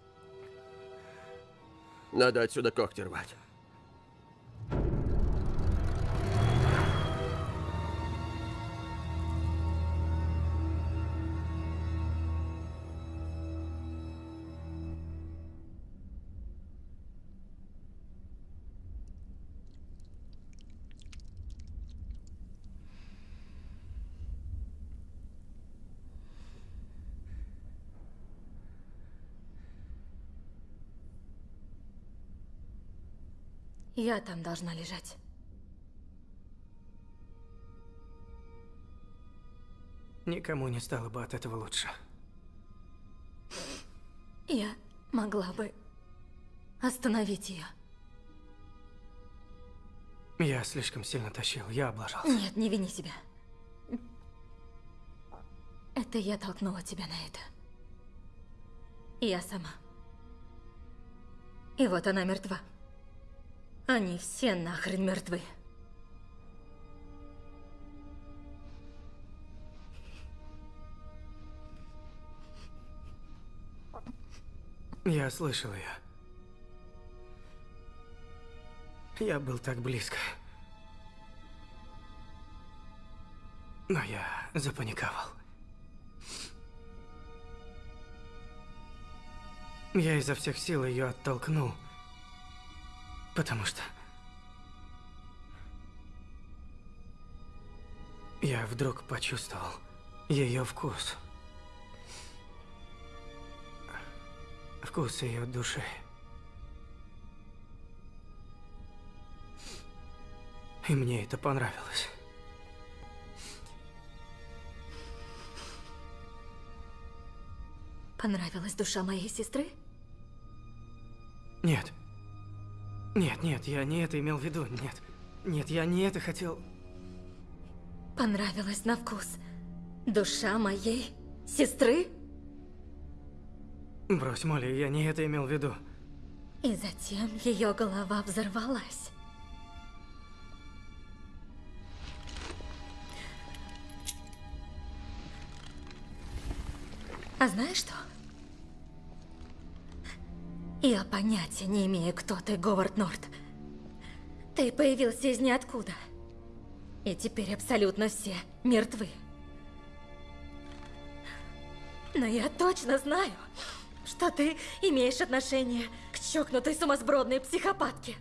Надо отсюда когти рвать. Я там должна лежать. Никому не стало бы от этого лучше. Я могла бы остановить ее. Я слишком сильно тащил, я облажался. Нет, не вини себя. Это я толкнула тебя на это. Я сама. И вот она мертва. Они все нахрен мертвы. Я слышал ее. Я был так близко. Но я запаниковал. Я изо всех сил ее оттолкнул, потому что я вдруг почувствовал ее вкус. Вкус ее души. И мне это понравилось. Понравилась душа моей сестры? Нет. Нет, нет, я не это имел в виду, нет. Нет, я не это хотел. Понравилась на вкус. Душа моей сестры? Брось, Молли, я не это имел в виду. И затем ее голова взорвалась. А знаешь что? Я понятия не имею, кто ты, Говард Норт. Ты появился из ниоткуда. И теперь абсолютно все мертвы. Но я точно знаю, что ты имеешь отношение к чокнутой сумасбродной психопатке.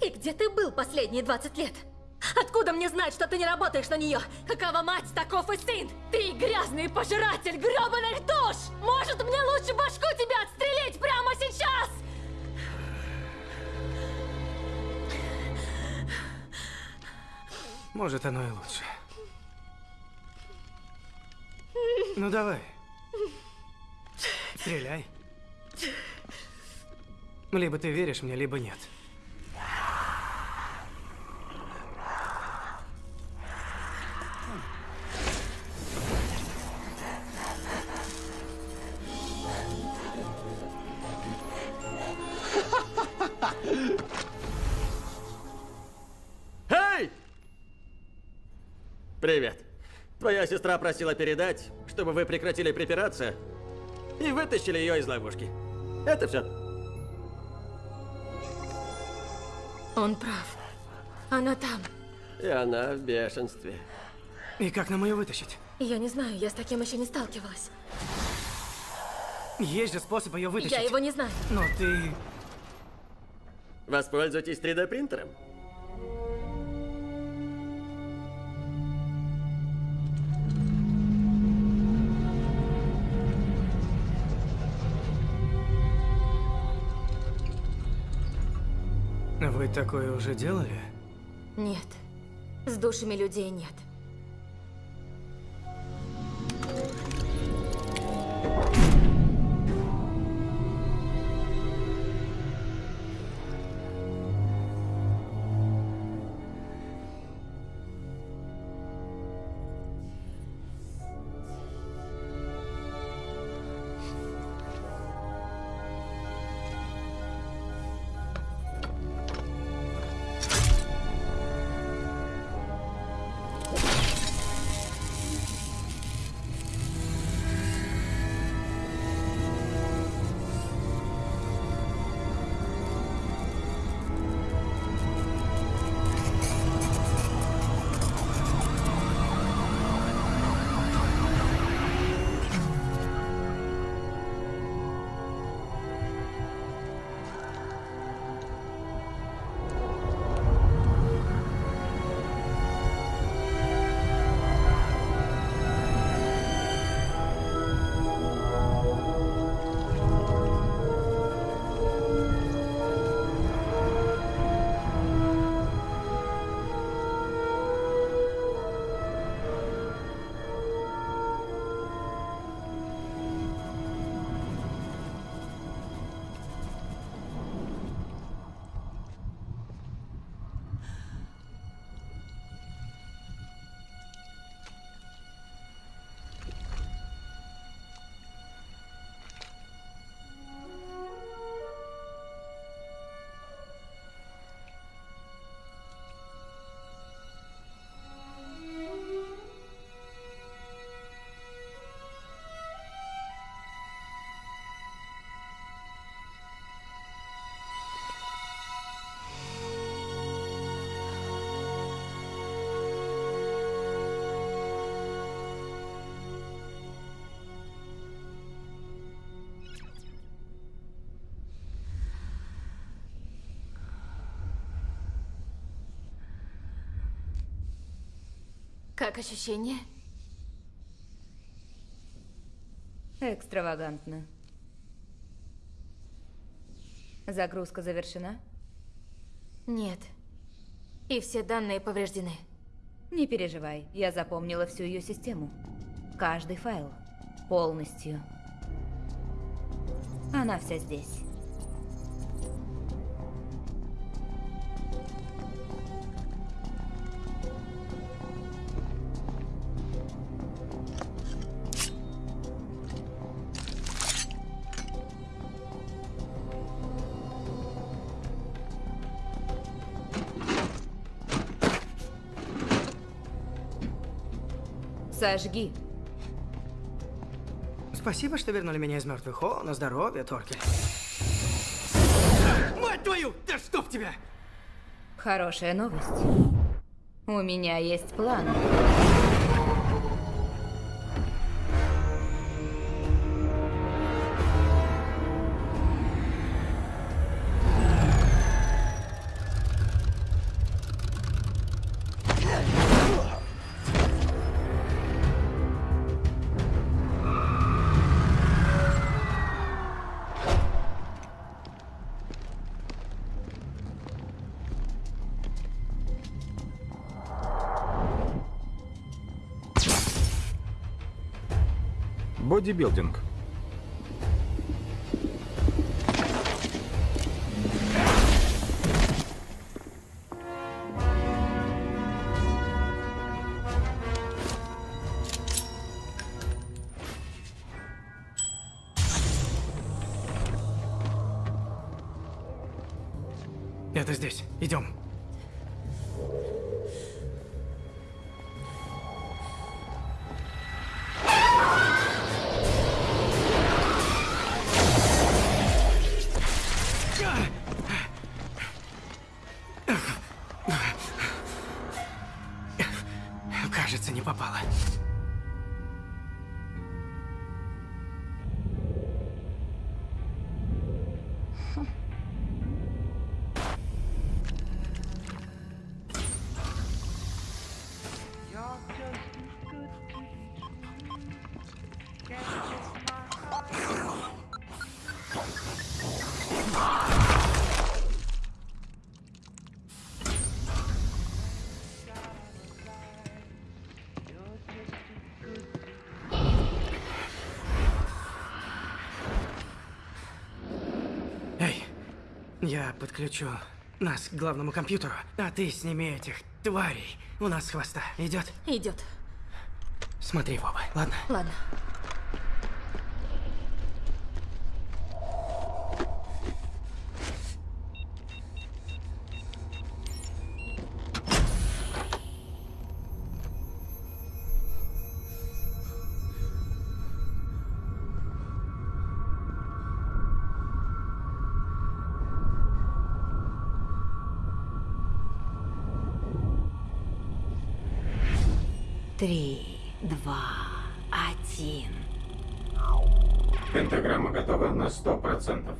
И где ты был последние 20 лет? Откуда мне знать, что ты не работаешь на нее? Какова мать, таков и сын! Ты грязный пожиратель грёбаных душ! Может, мне лучше башку тебя отстрелить прямо сейчас? Может, оно и лучше. Ну давай. Стреляй. Либо ты веришь мне, либо нет. Привет. Твоя сестра просила передать, чтобы вы прекратили припираться и вытащили ее из ловушки. Это все. Он прав. Она там. И она в бешенстве. И как нам ее вытащить? Я не знаю, я с таким еще не сталкивалась. Есть же способ ее вытащить. Я его не знаю. Но ты... Воспользуйтесь 3D вы такое уже делали? Нет. С душами людей нет. Thank you. Как ощущение? Экстравагантно. Загрузка завершена? Нет. И все данные повреждены. Не переживай, я запомнила всю ее систему. Каждый файл. Полностью. Она вся здесь. Сожги. Спасибо, что вернули меня из мертвых. О, на здоровье, Торкель. Мать твою! Да чтоб тебя! Хорошая новость. У меня есть план. Бодибилдинг. Я подключу нас к главному компьютеру, а ты сними этих тварей у нас хвоста. Идет? Идет. Смотри, Вова, ладно? Ладно. процентов.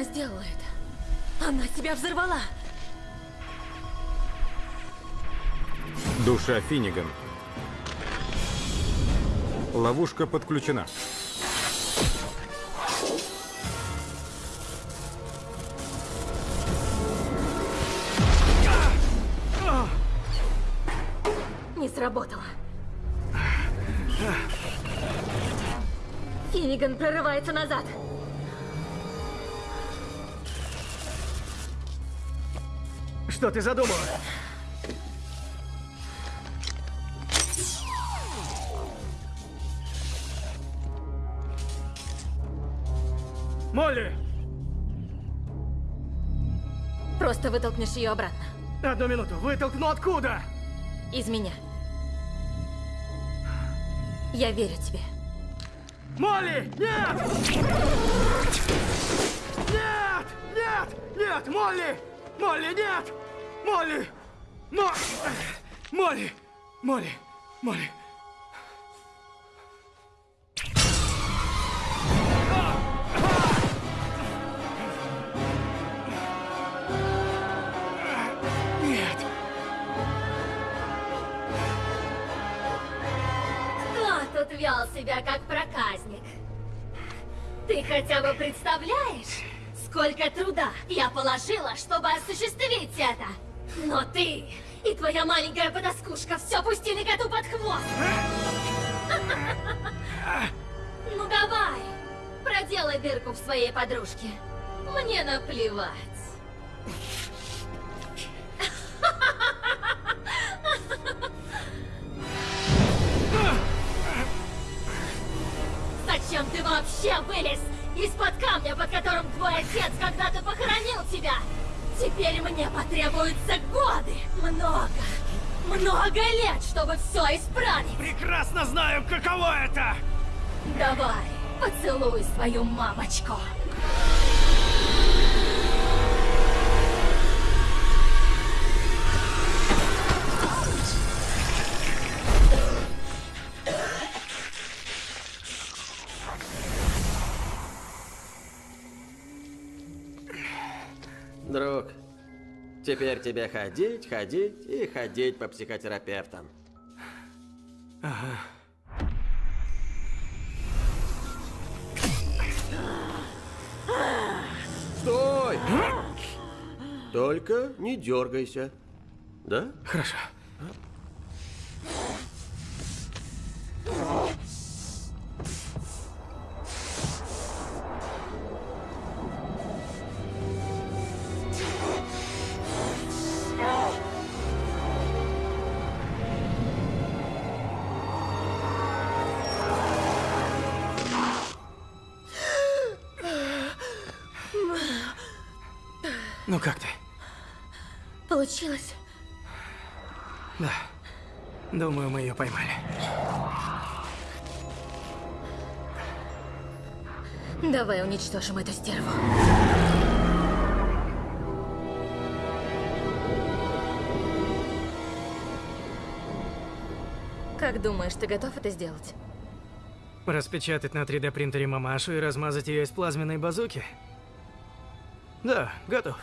Она сделала это. Она себя взорвала. Душа Финниган. Ловушка подключена. Не сработало. Финниган прорывается назад. Что ты задумала? Молли! Просто вытолкнешь ее обратно. Одну минуту. Вытолкну откуда? Из меня. Я верю тебе. Молли! Нет! Нет! Нет! Нет! Молли! Молли, нет! Молли! Мо... Молли! Молли! Молли! Я положила, чтобы осуществить это? Но ты и твоя маленькая подоскушка все пустили коту под хвост. Ну давай, проделай дырку в своей подружке. Мне наплевать. Теперь мне потребуются годы, много, много лет, чтобы все исправить. Прекрасно знаю, каково это! Давай, поцелуй свою мамочку. Теперь тебе ходить, ходить и ходить по психотерапевтам. Ага. Стой! Только не дергайся. Да? Хорошо. Думаю, мы ее поймали. Давай уничтожим эту стерву. Как думаешь, ты готов это сделать? Распечатать на 3D принтере мамашу и размазать ее из плазменной базуки? Да, готов.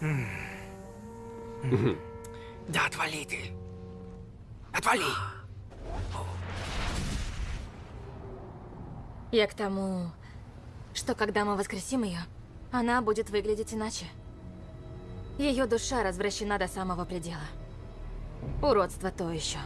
М. М. Отвали ты. Отвали. Я к тому, что когда мы воскресим ее, она будет выглядеть иначе. Ее душа развращена до самого предела. Уродство то еще.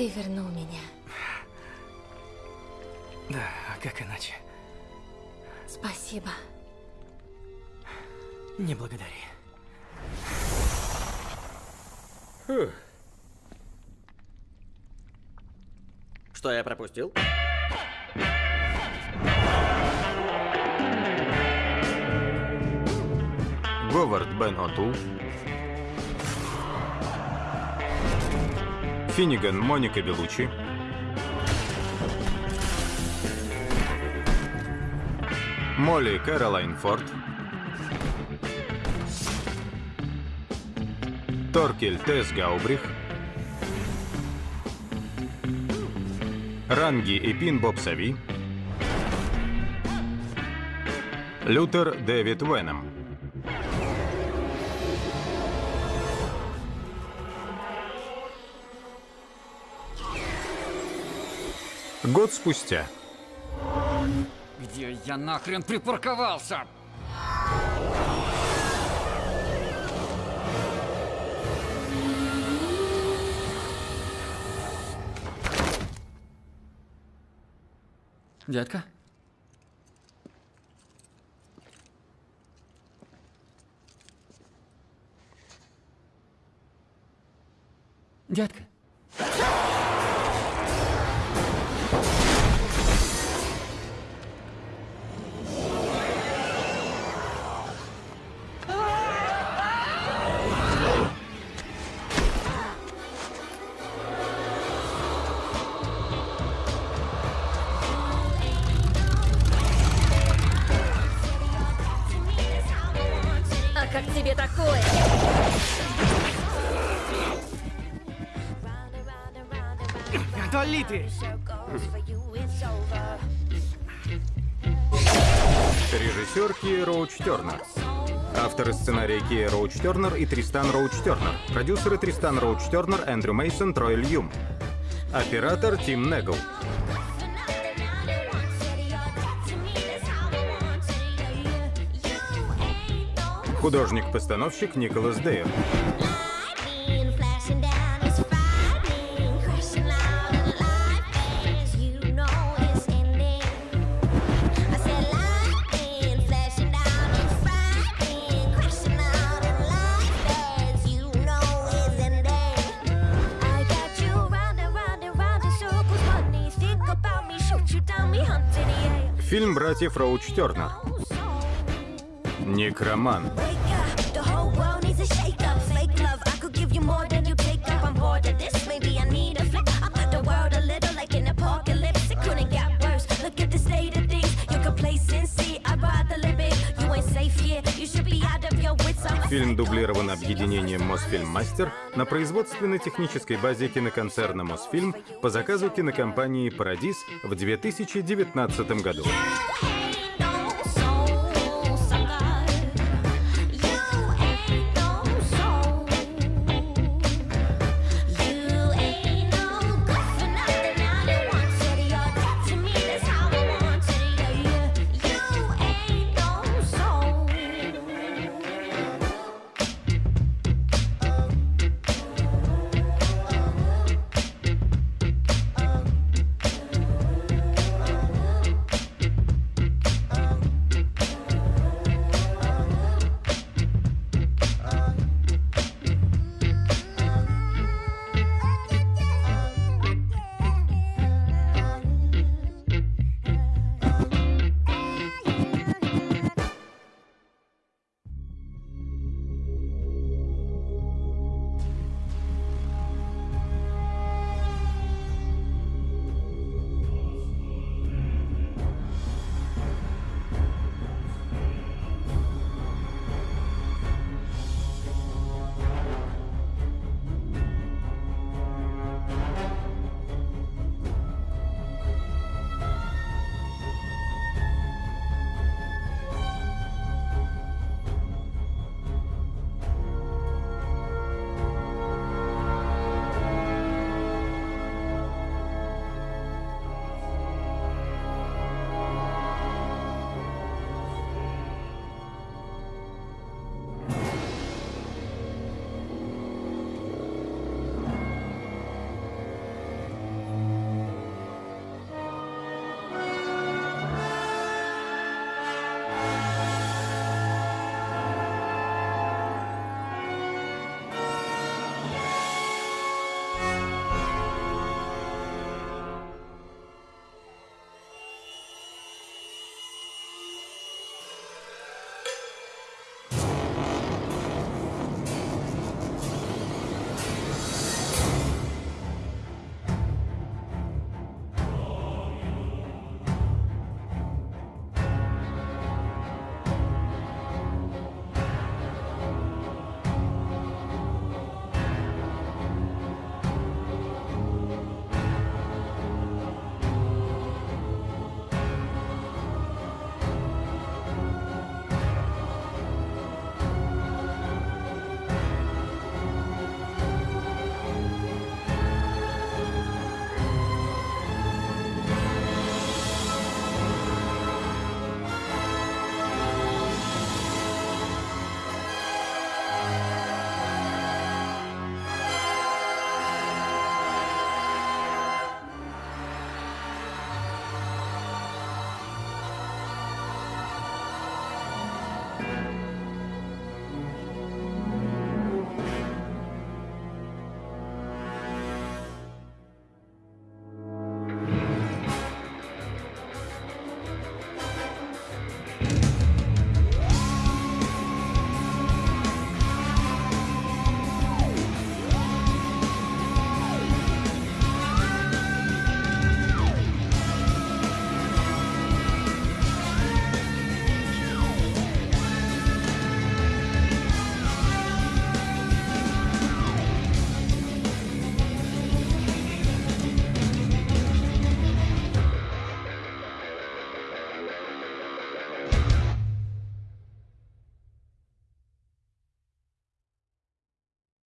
Ты вернул меня. Да, а как иначе? Спасибо. Не благодари. Фух. Что я пропустил? Говард Бен Отул. Финниган Моника Белучи. Молли Кэролайн Форд. Торкель Тесс Гаубрих. Ранги и Пин Боб Сави. Лютер Дэвид Веном. Год спустя. Где я нахрен припарковался? Дядька? Детка. Ты! Режиссер Кия Роуч Тернер. Авторы сценария Кия Роуч Тернер и Тристан Роуч Тернер. Продюсеры Тристан Роуч Тернер, Эндрю Мейсон, Трой Льюм. Оператор Тим Негл. Художник-постановщик Николас Дейр. Of your wits. I'm Фильм дублирован объединением Мосфильм Мастер на производственно-технической базе киноконцерна Мосфильм по заказу кинокомпании Парадис в 2019 году.